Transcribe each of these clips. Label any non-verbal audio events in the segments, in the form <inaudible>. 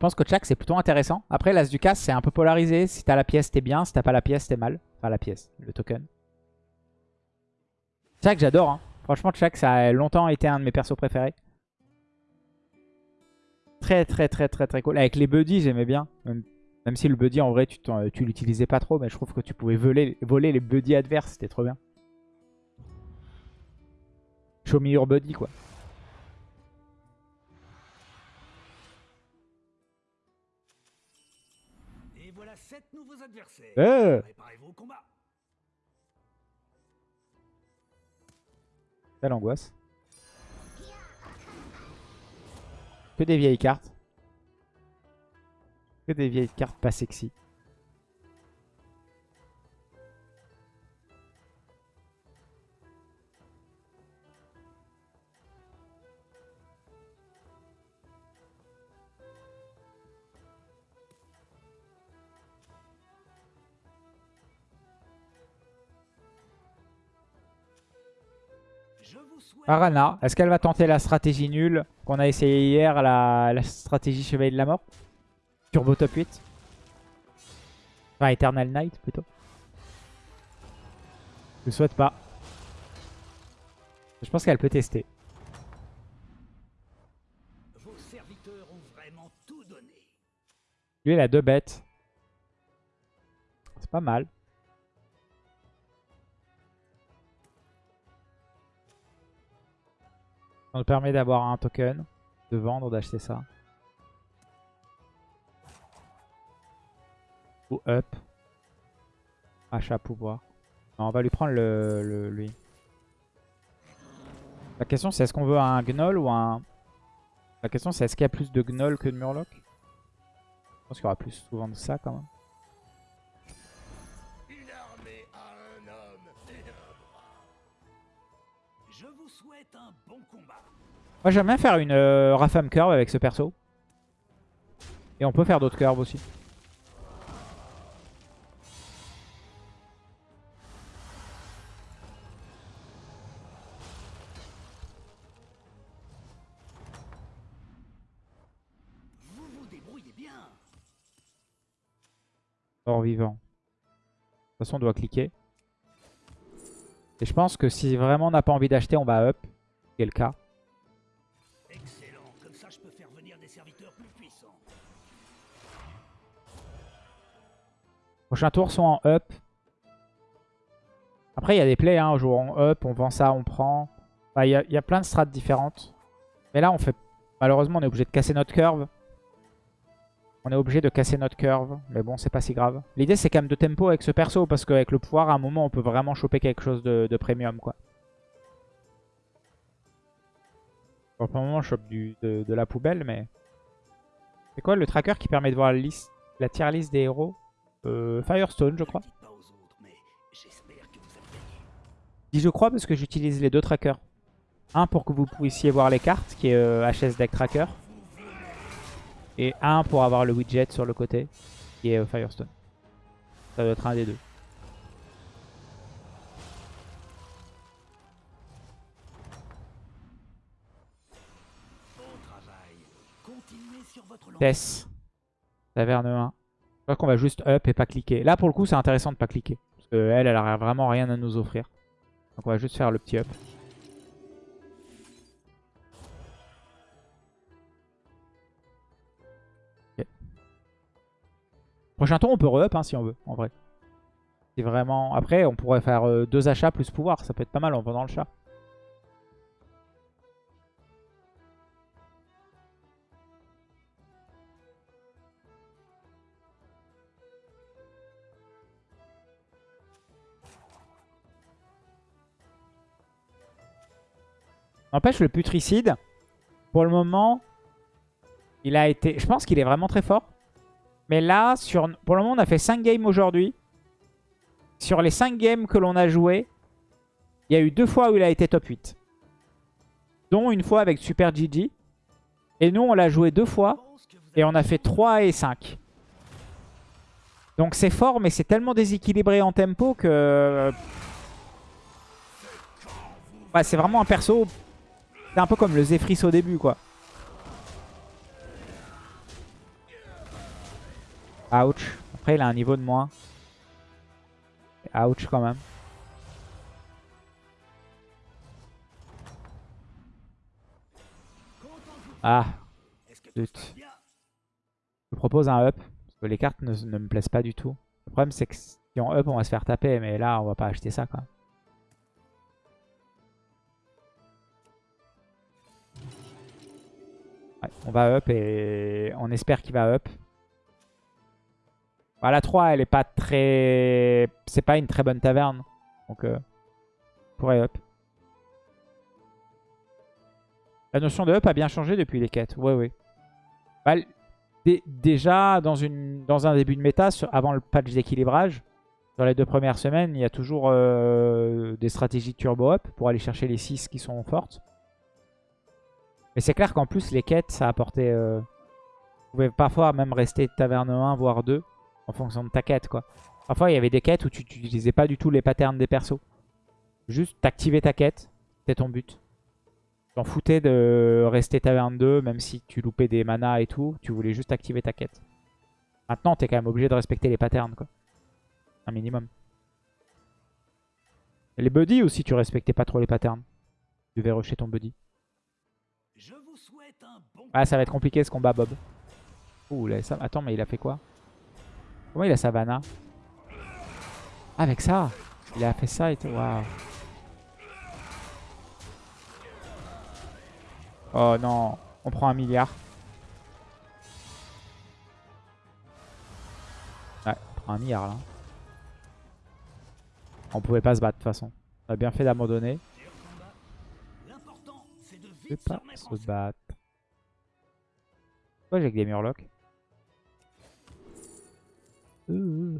pense que Chak c'est plutôt intéressant. Après l'As du casse c'est un peu polarisé. Si t'as la pièce t'es bien, si t'as pas la pièce t'es mal. Enfin la pièce, le token. Chak j'adore. Hein. Franchement Chak ça a longtemps été un de mes persos préférés. Très très très très très cool. Avec les buddies j'aimais bien. Même, si le buddy en vrai tu, tu l'utilisais pas trop. Mais je trouve que tu pouvais voler, voler les buddies adverses. C'était trop bien. Show me your buddy quoi. 7 nouveaux adversaires. Euh. Préparez-vous au combat. Quelle angoisse. Que des vieilles cartes. Que des vieilles cartes pas sexy. Arana, est-ce qu'elle va tenter la stratégie nulle qu'on a essayé hier, la, stratégie Chevalier de la Mort? Turbo top 8 Enfin, Eternal Knight plutôt. Je souhaite pas. Je pense qu'elle peut tester. Vos serviteurs ont vraiment tout donné. Lui, il a deux bêtes. C'est pas mal. Ça nous permet d'avoir un token, de vendre, d'acheter ça. Ou up. Achat pouvoir. On va lui prendre le, lui. La question c'est est-ce qu'on veut un gnoll ou un... La question c'est est-ce qu'il y a plus de gnoll que de murloc Je pense qu'il y aura plus souvent de ça quand même. Moi j'aime bien faire une euh, Rafam Curve avec ce perso. Et on peut faire d'autres curves aussi. Vous vous débrouillez bien. Or vivant. De toute façon on doit cliquer. Et je pense que si vraiment on n'a pas envie d'acheter, on va up. Le cas. Prochain tour, soit en up. Après, il y a des plays. Hein, on joue en up, on vend ça, on prend. Il y, a, plein de strates différentes. Mais là, on fait. Malheureusement, on est obligé de casser notre curve. On est obligé de casser notre curve. Mais bon, c'est pas si grave. L'idée, c'est quand même de tempo avec ce perso. Parce qu'avec le pouvoir, à un moment, on peut vraiment choper quelque chose de, premium. quoi. Pour le moment, on chope de, la poubelle. Mais. C'est quoi le tracker qui permet de voir la, liste, la tier list des héros? Euh, Firestone, je crois. Dis je crois parce que j'utilise les deux trackers. Un pour que vous puissiez voir les cartes, qui est euh, HS Deck Tracker. Et un pour avoir le widget sur le côté, qui est euh, Firestone. Ça doit être un des deux. Tess. Taverne 1 qu'on va juste up et pas cliquer. Là, pour le coup, c'est intéressant de pas cliquer. Parce qu'elle, elle a vraiment rien à nous offrir. Donc on va juste faire le petit up. Prochain tour, on peut re-up hein, si on veut, en vrai. C'est vraiment... Après, on pourrait faire euh, deux achats plus pouvoir. Ça peut être pas mal en vendant le chat. N'empêche, le putricide, pour le moment, il a été... Je pense qu'il est vraiment très fort. Mais là, pour le moment, on a fait 5 games aujourd'hui. Sur les 5 games que l'on a joué, il y a eu deux fois où il a été top 8. Dont une fois avec Super GG. Et nous, on l'a joué deux fois. Et on a fait 3 et 5. Donc c'est fort, mais c'est tellement déséquilibré en tempo que... c'est vraiment un perso c'est un peu comme le Zephrys au début, quoi. Ouch. Après, il a un niveau de moins. Ouch quand même. Ah, je propose un up. Parce que les cartes ne, ne me plaisent pas du tout. Le problème, c'est que si on up, on va se faire taper. Mais là, on va pas acheter ça, quoi. On va up et on espère qu'il va up. Bah, la 3, elle est pas très... C'est pas une très bonne taverne. Donc, euh, on pourrait up. La notion de up a bien changé depuis les quêtes. Ouais, ouais. Bah, déjà, dans, un début de méta, avant le patch d'équilibrage, dans les deux premières semaines, il y a toujours euh, des stratégies turbo up pour aller chercher les 6 qui sont fortes. Mais c'est clair qu'en plus, les quêtes, ça a apporté... euh, Vous pouvez parfois même rester taverne 1, voire 2, en fonction de ta quête, quoi. Parfois, il y avait des quêtes où tu n'utilisais pas du tout les patterns des persos. Juste t'activais ta quête, c'était ton but. T'en foutais de rester taverne 2, même si tu loupais des manas et tout, tu voulais juste activer ta quête. Maintenant, t'es quand même obligé de respecter les patterns, quoi. Un minimum. Les buddies aussi, tu respectais pas trop les patterns. Tu devais rusher ton buddy. Ah, ça va être compliqué ce combat, Bob. Ouh, là, ça... Attends, mais il a fait quoi? Comment il a Savannah? Ah, avec ça? Il a fait ça et tout. Waouh. Oh non, on prend un milliard. Ouais, on prend un milliard là. On pouvait pas se battre de toute façon. On a bien fait d'abandonner. vite pas se battre. Pourquoi j'ai que des murlocs Ouh.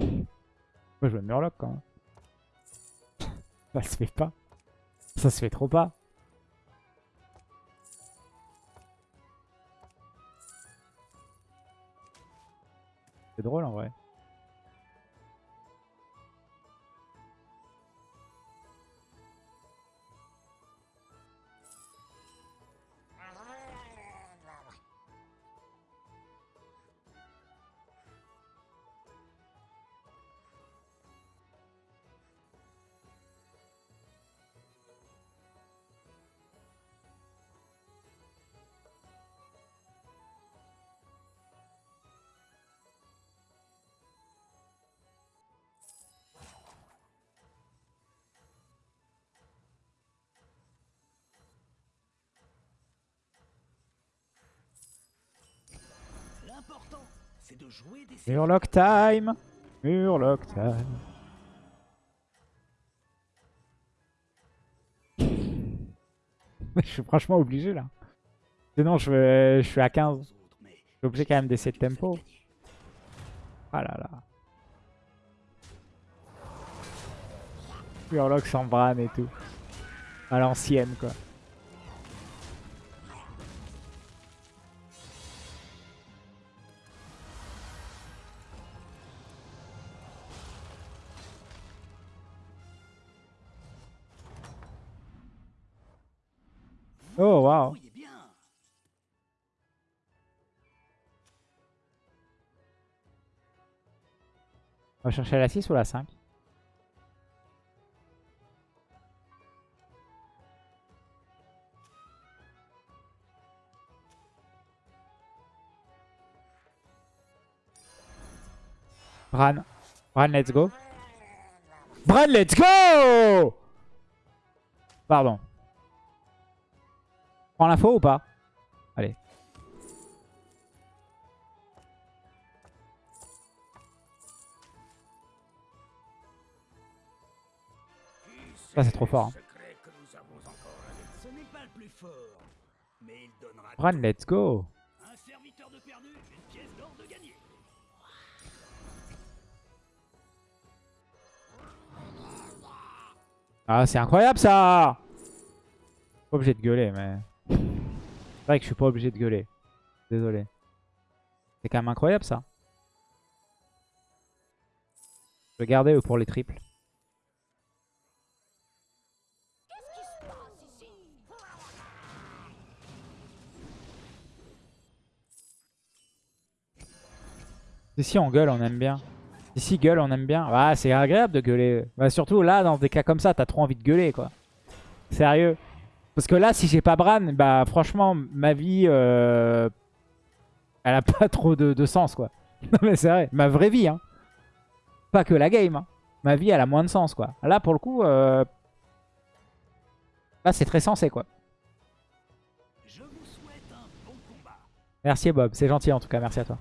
Moi je veux murloc quand même. Ça se fait pas. Ça se fait trop pas. C'est drôle en vrai. Murloc time Murloc time <laughs> Je suis franchement obligé là. Sinon je, vais- je suis à 15. Je suis obligé quand même d'essayer de tempo. Ah là là. Murloc sans et tout. À l'ancienne quoi. On va chercher la 6 ou la 5 Bran. Bran, let's go. Bran, let's go Pardon. Prends l'info ou pas? Allez. Ça, c'est trop fort. hein. Bran, let's go. Ah, c'est incroyable ça Pas obligé de gueuler, mais... C'est vrai que je suis pas obligé de gueuler. Désolé. C'est quand même incroyable ça. Je vais garder pour les triples. Ici, on gueule, on aime bien. Ici, gueule, on aime bien. Ah, c'est agréable de gueuler. Bah, surtout là, dans des cas comme ça, t'as trop envie de gueuler, quoi. Sérieux. Parce que là, si j'ai pas Bran, bah franchement, ma vie, euh, elle a <laughs> pas trop de, sens, quoi. <laughs> non mais c'est vrai, ma vraie vie, hein. Pas que la game, hein. Ma vie, elle a moins de sens, quoi. Là, pour le coup, euh... là, c'est très sensé, quoi. Merci Bob, c'est gentil en tout cas, merci à toi.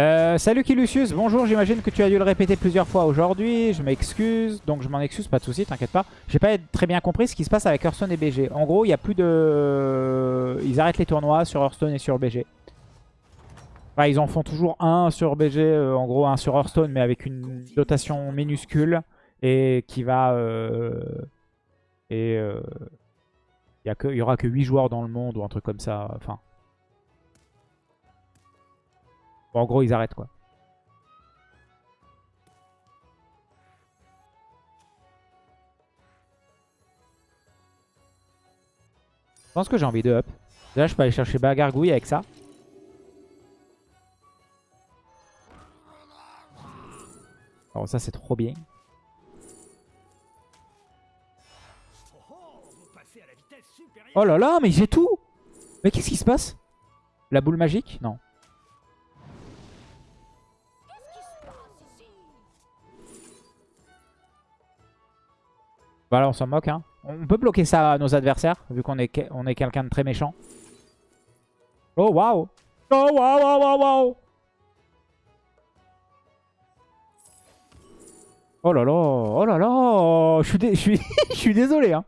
Euh, salut Kilucius, bonjour, j'imagine que tu as dû le répéter plusieurs fois aujourd'hui, je m'excuse, donc je m'en excuse, pas de soucis, t'inquiète pas. J'ai pas très bien compris ce qui se passe avec Hearthstone et BG. En gros, il y a plus de... Ils arrêtent les tournois sur Hearthstone et sur BG. Enfin, ils en font toujours un sur BG, euh, en gros un sur Hearthstone, mais avec une dotation minuscule et qui va... euh, et il y, a que- il y aura que 8 joueurs dans le monde ou un truc comme ça, enfin... Bon, en gros, ils arrêtent quoi. Je pense que j'ai envie de up. Là, je peux aller chercher Bagargouille avec ça. Alors ça, c'est trop bien. Oh oh. Oh là là, mais j'ai tout Mais qu'est-ce qui se passe? La boule magique? Non. Voilà, on s'en moque. Hein. On peut bloquer ça à nos adversaires, vu qu'on est, on est quelqu'un de très méchant. Oh, waouh Oh, waouh, waouh, waouh, waouh Oh là là Oh là là Je suis, je suis, <laughs> je suis désolé. Hein.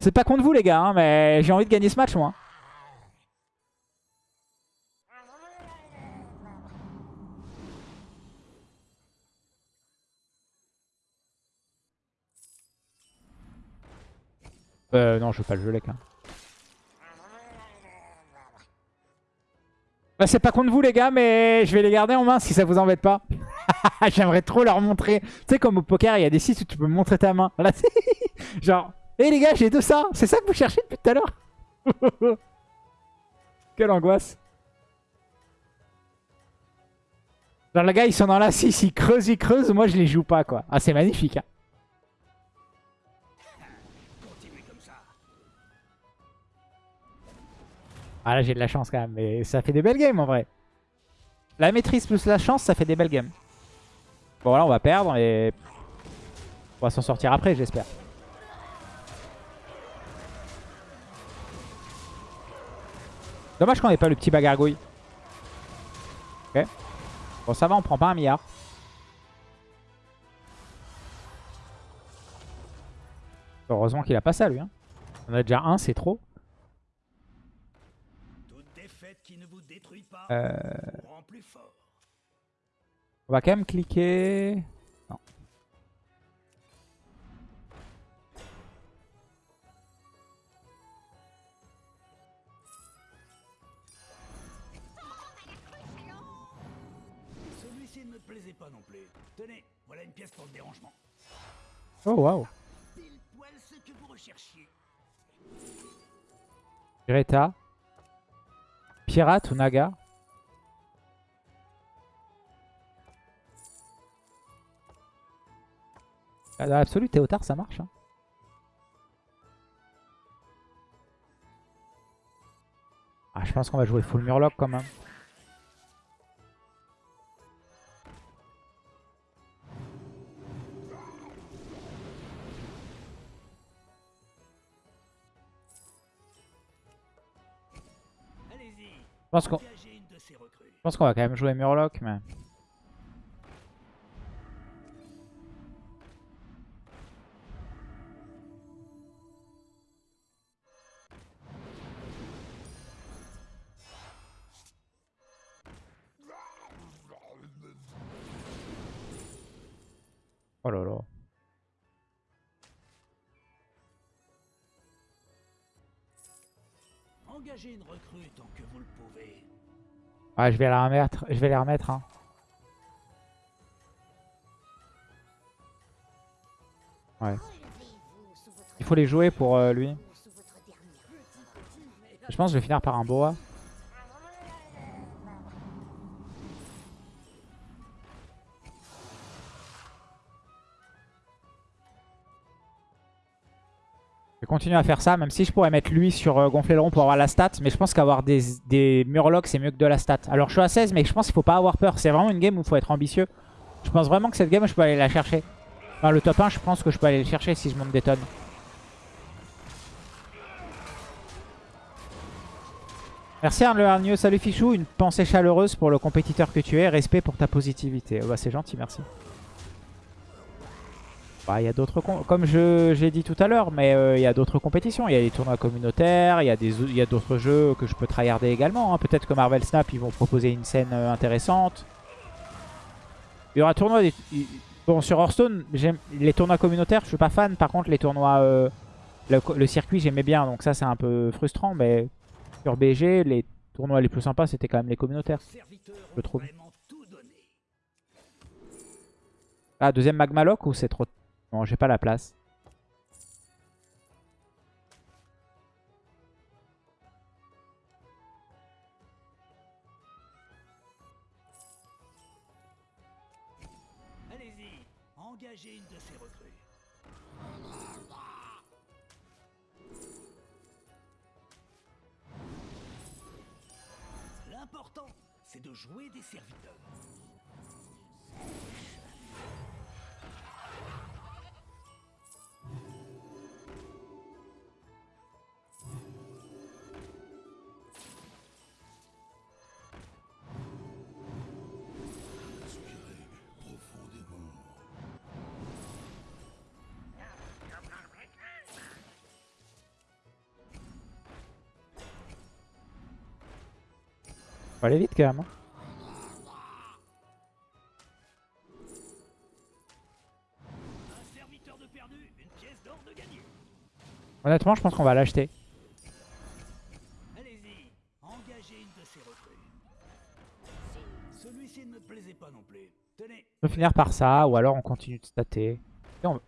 C'est pas contre vous, les gars, hein, mais j'ai envie de gagner ce match, moi. Euh, non, je veux pas le jeu, les gars. Bah, c'est pas contre vous, les gars, mais je vais les garder en main si ça vous embête pas. <laughs> J'aimerais trop leur montrer. Tu sais, comme au poker, il y a des sites où tu peux montrer ta main. C'est- <laughs> genre, hé les gars, j'ai tout ça. C'est ça que vous cherchez depuis tout à l'heure? <laughs> Quelle angoisse. Genre, les gars, ils sont dans la 6, ils creusent, ils creusent. Moi, je les joue pas, quoi. Ah, c'est magnifique. hein. Ah, là, j'ai de la chance quand même. Mais ça fait des belles games, en vrai. La maîtrise plus la chance, ça fait des belles games. Bon, là, on va perdre et... On va s'en sortir après, j'espère. Dommage qu'on n'ait pas le petit bagargouille. Ok. Bon, ça va, on prend pas un milliard. Heureusement qu'il a pas ça, lui. hein. On a déjà un, c'est trop. Toute défaite qui ne vous détruit pas Euh. On va quand même cliquer... Non. Celui-ci ne me plaisait pas non plus. Tenez, voilà une pièce pour le dérangement. Oh, waouh. Pile poil ce que vous recherchiez. Greta. Pirate ou Naga Dans l'absolu, Théotard, ça marche. hein. Ah, je pense qu'on va jouer full Murloc quand même. Je pense qu'on va quand même jouer Murloc, mais... Ouais, je vais la remettre. Je vais les remettre. Hein. Ouais. Il faut les jouer pour euh, lui. Je pense que je vais finir par un boa. Vais continuer à faire ça, même si je pourrais mettre lui sur euh, gonfler le rond pour avoir la stat. Mais je pense qu'avoir des, murlocs, c'est mieux que de la stat. Alors je suis à 16, mais je pense qu'il faut pas avoir peur. C'est vraiment une game où il faut être ambitieux. Je pense vraiment que cette game, je peux aller la chercher. Enfin, le top 1, je pense que je peux aller le chercher si je monte des tonnes. Merci hargneux, salut Fichou, une pensée chaleureuse pour le compétiteur que tu es, respect pour ta positivité. Oh bah, c'est gentil, merci. Bah, il y a d'autres, comme j'ai dit tout à l'heure, mais euh, il y a d'autres compétitions. Il y a les tournois communautaires, il y a d'autres jeux que je peux tryharder également. Hein. Peut-être que Marvel Snap, ils vont proposer une scène euh, intéressante. Il y aura tournoi... Des... Bon, sur Hearthstone, les tournois communautaires, je suis pas fan. Par contre, les tournois... Euh, le, circuit, j'aimais bien. Donc ça, c'est un peu frustrant. Mais sur BG, les tournois les plus sympas, c'était quand même les communautaires. Je trouve. Ah, deuxième Magmalock ou c'est trop... Non, j'ai pas la place. Allez-y, engagez une de ces recrues. L'important, c'est de jouer des serviteurs. Faut aller vite quand même. Hein. Honnêtement, je pense qu'on va l'acheter. Allez-y, engagez une de ces recrues. Celui-ci ne me plaisait pas non plus. Tenez. On peut finir par ça, ou alors on continue de stater. On...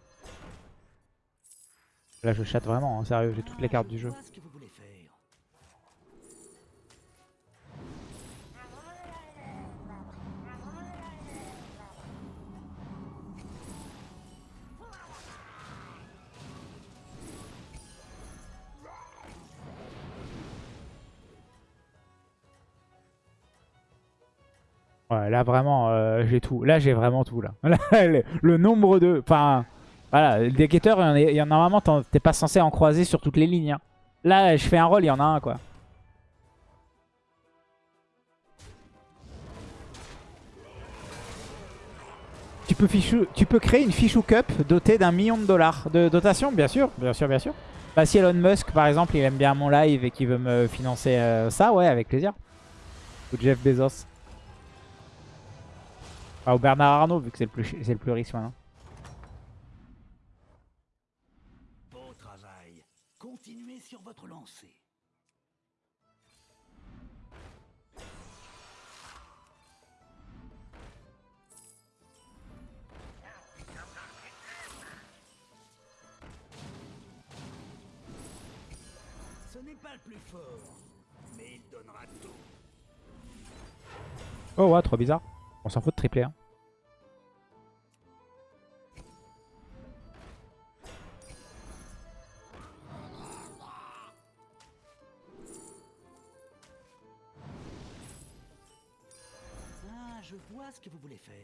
Là, je chatte vraiment, hein, sérieux, j'ai toutes les cartes du jeu. Ouais, là vraiment, euh, j'ai tout. Là, j'ai vraiment tout. Là, <laughs> le, nombre de... Enfin, voilà, des guetteurs, il y en a normalement, t'es pas censé en croiser sur toutes les lignes. Hein. Là, je fais un rôle, il y en a un, quoi. Tu peux, fichou, tu peux créer une fichou cup dotée d'un million de dollars de dotation, bien sûr, bien sûr, bien sûr. Bah, si Elon Musk, par exemple, il aime bien mon live et qu'il veut me financer euh, ça, ouais, avec plaisir. Ou Jeff Bezos. Ah, ou Bernard Arnault, vu que c'est le, plus, <laughs> le plus riche maintenant. Beau travail. Continuez sur votre lancée. Ce n'est pas le plus fort, mais il donnera tout. Oh ouais, trop bizarre. On s'en fout de tripler. Hein. Ah, je vois ce que vous voulez faire.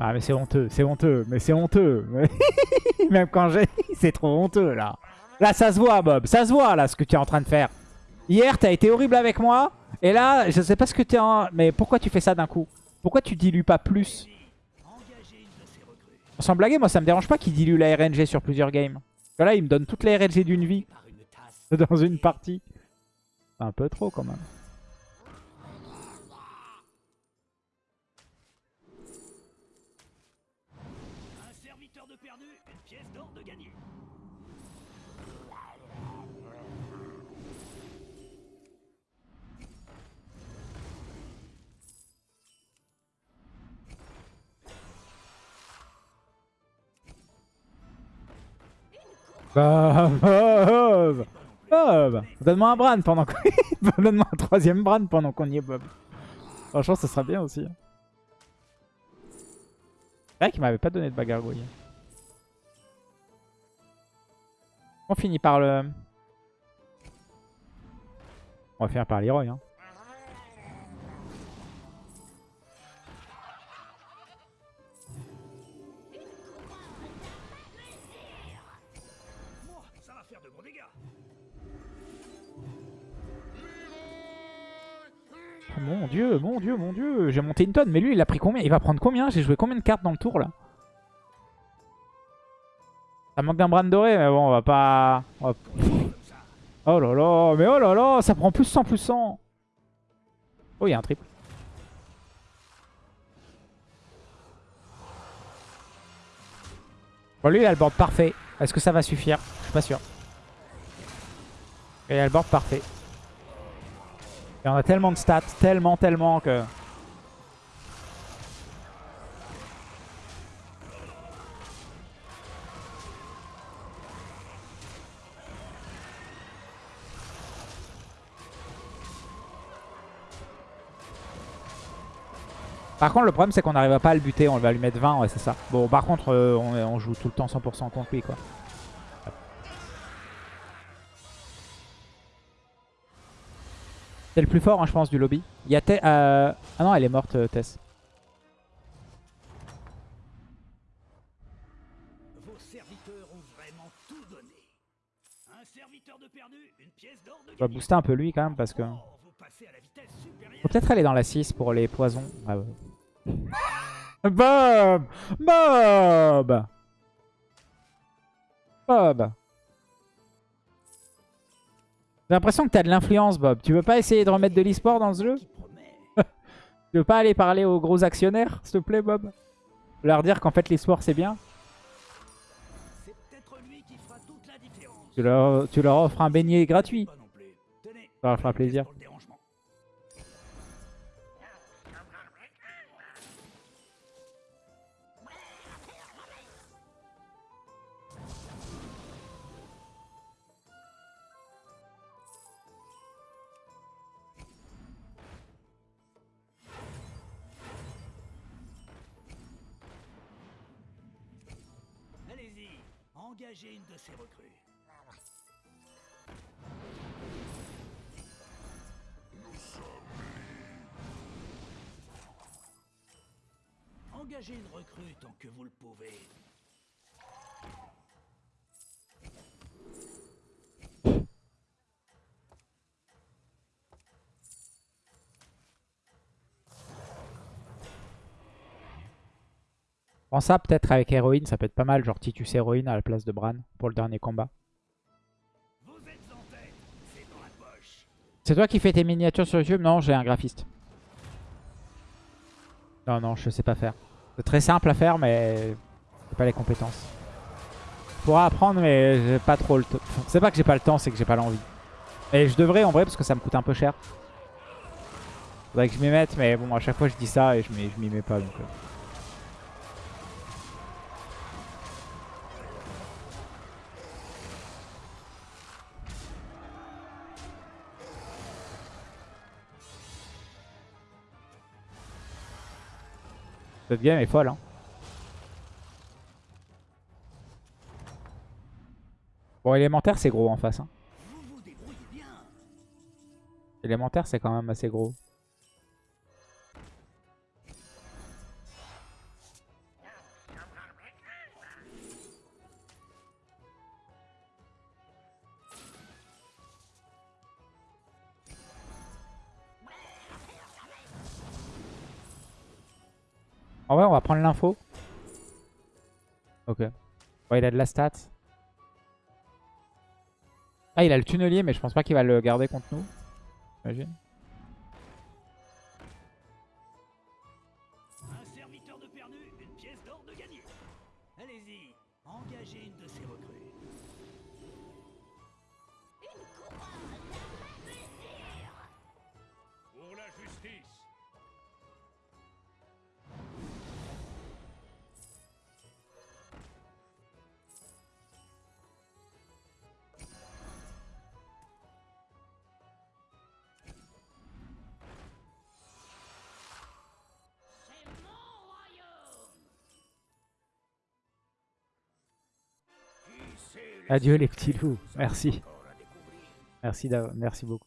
Ah mais c'est honteux, c'est honteux, mais c'est honteux. <laughs> Même quand j'ai... c'est trop honteux là. Là, ça se voit, Bob. Ça se voit, là, ce que tu es en train de faire. Hier, t'as été horrible avec moi. Et là, je sais pas ce que tu es en... Mais pourquoi tu fais ça d'un coup? Pourquoi tu dilues pas plus? Sans blaguer, moi, ça me dérange pas qu'il dilue la RNG sur plusieurs games. Là, il me donne toute la RNG d'une vie. <laughs> Dans une partie. Un peu trop, quand même. Bob Bob Donne-moi un Bran pendant qu'on... Donne-moi un troisième Bran pendant qu'on y est, Bob. Franchement, ça sera bien aussi. C'est vrai qu'il m'avait pas donné de bagargouille. On finit par le... On va finir par Leroy. Hein. Dieu, mon dieu, mon dieu. J'ai monté une tonne. Mais lui, il a pris combien? Il va prendre combien? J'ai joué combien de cartes dans le tour là? Ça manque d'un bran doré, mais bon, on va pas... Oh là là, mais oh là là, ça prend plus 100, plus 100. Oh, il y a un triple. Bon, lui, il a le board parfait. Est-ce que ça va suffire? Je suis pas sûr. Il a le board parfait. Et on a tellement de stats, tellement, tellement que... Par contre, le problème, c'est qu'on n'arrive pas à le buter. On va lui mettre 20, ouais, c'est ça. Bon, par contre, euh, on, on joue tout le temps 100% contre lui, quoi. C'est le plus fort, hein, je pense, du lobby. Il y a Te- euh, Ah non, elle est morte, euh, Tess. Vos serviteurs ont vraiment tout donné. Un serviteur de perdu, une pièce d'or de On va gagné. booster un peu lui, quand même, parce que... Oh. Faut peut-être aller dans la 6 pour les poisons. Ah ouais. Bob Bob Bob J'ai l'impression que t'as de l'influence, Bob. Tu veux pas essayer de remettre de l'e-sport dans ce jeu? <laughs> Tu veux pas aller parler aux gros actionnaires, s'il te plaît, Bob? Leur dire qu'en fait l'e-sport c'est bien? Lui qui fera toute la tu leur, tu leur offres un beignet gratuit. Ça leur fera plaisir. Ces recrues. Engagez une recrue tant que vous le pouvez. Ça peut-être avec héroïne, ça peut être pas mal, genre Titus héroïne à la place de Bran pour le dernier combat. C'est toi qui fais tes miniatures sur YouTube? Non, j'ai un graphiste. Non, non, je sais pas faire. C'est très simple à faire, mais j'ai pas les compétences. Pourrais apprendre, mais j'ai pas trop le temps. C'est pas que j'ai pas le temps, c'est que j'ai pas l'envie. Et je devrais en vrai, parce que ça me coûte un peu cher. Faudrait que je m'y mette, mais bon, à chaque fois je dis ça et je m'y je m'y mets pas. Donc, euh. Cette game est folle. Hein. Bon, élémentaire, c'est gros en face. Hein. Élémentaire, c'est quand même assez gros. Il a de la stat. Ah, il a le tunnelier, mais je pense pas qu'il va le garder contre nous. J'imagine. Adieu les petits loups. Merci. Merci, merci beaucoup.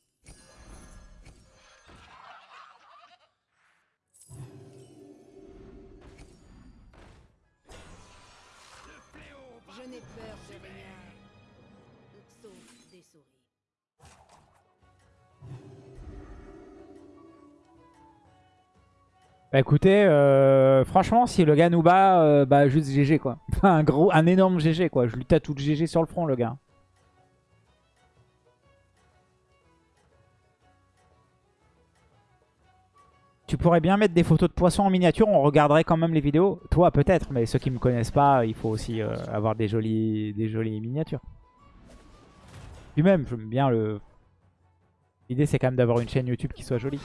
Bah écoutez, euh, franchement, si le gars nous bat, euh, bah juste GG quoi. Un gros, un énorme GG quoi. Je lui tatoue le GG sur le front le gars. Tu pourrais bien mettre des photos de poissons en miniature, on regarderait quand même les vidéos. Toi peut-être, mais ceux qui me connaissent pas, il faut aussi euh, avoir des jolies, des jolies miniatures. Puis même, j'aime bien le... L'idée c'est quand même d'avoir une chaîne YouTube qui soit jolie.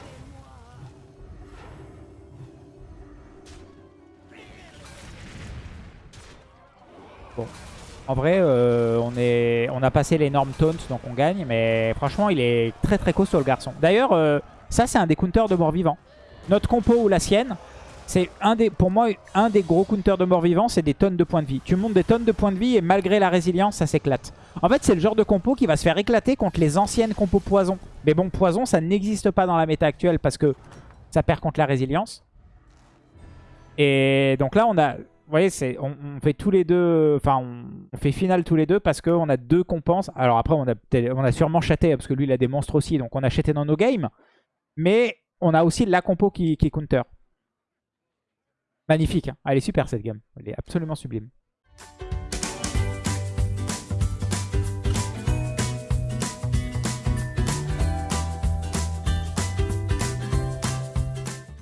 En vrai, euh, on, a passé les normes taunts, donc on gagne. Mais franchement, il est très très costaud le garçon. D'ailleurs, euh, ça c'est un des counters de mort-vivant. Notre compo ou la sienne, c'est un des, pour moi un des gros counters de mort-vivant, c'est des tonnes de points de vie. Tu montes des tonnes de points de vie et malgré la résilience, ça s'éclate. En fait, c'est le genre de compo qui va se faire éclater contre les anciennes compos poison. Mais bon, poison, ça n'existe pas dans la méta actuelle parce que ça perd contre la résilience. Et donc là, on a... Vous voyez, on, fait tous les deux... On, fait finale tous les deux parce qu'on a deux compenses. Alors après, on a, sûrement chaté parce que lui, il a des monstres aussi. Donc on a chaté dans nos games. Mais on a aussi la compo qui, qui counter. Magnifique. hein. Elle est super cette game. Elle est absolument sublime.